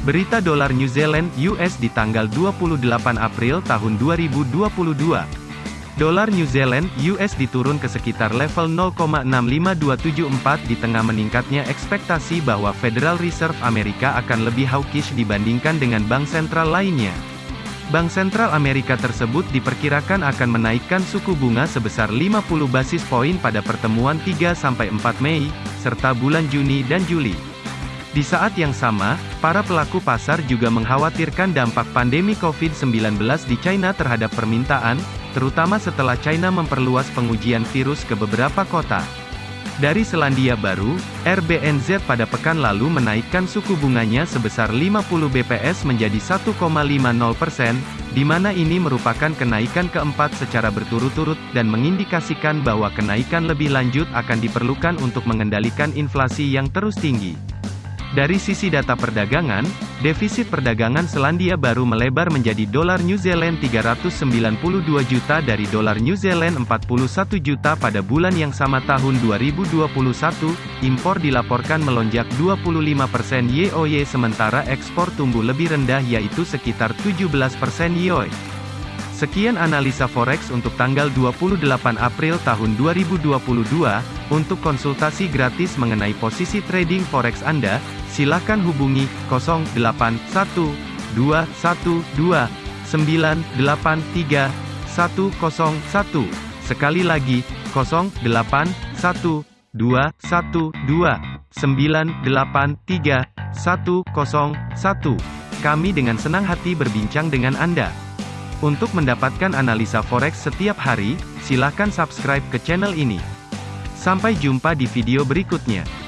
Berita dolar New Zealand US di tanggal 28 April tahun 2022. Dolar New Zealand US diturun ke sekitar level 0,65274 di tengah meningkatnya ekspektasi bahwa Federal Reserve Amerika akan lebih hawkish dibandingkan dengan bank sentral lainnya. Bank sentral Amerika tersebut diperkirakan akan menaikkan suku bunga sebesar 50 basis poin pada pertemuan 3-4 Mei, serta bulan Juni dan Juli. Di saat yang sama, para pelaku pasar juga mengkhawatirkan dampak pandemi COVID-19 di China terhadap permintaan, terutama setelah China memperluas pengujian virus ke beberapa kota. Dari Selandia Baru, RBNZ pada pekan lalu menaikkan suku bunganya sebesar 50 BPS menjadi 1,50 persen, di mana ini merupakan kenaikan keempat secara berturut-turut, dan mengindikasikan bahwa kenaikan lebih lanjut akan diperlukan untuk mengendalikan inflasi yang terus tinggi. Dari sisi data perdagangan, defisit perdagangan Selandia Baru melebar menjadi dolar New Zealand 392 juta dari dolar New Zealand 41 juta pada bulan yang sama tahun 2021, impor dilaporkan melonjak 25% YoY sementara ekspor tumbuh lebih rendah yaitu sekitar 17% YoY. Sekian analisa forex untuk tanggal 28 April tahun 2022. Untuk konsultasi gratis mengenai posisi trading forex Anda, silakan hubungi 081212983101. Sekali lagi, 081212983101. Kami dengan senang hati berbincang dengan Anda. Untuk mendapatkan analisa forex setiap hari, silakan subscribe ke channel ini. Sampai jumpa di video berikutnya.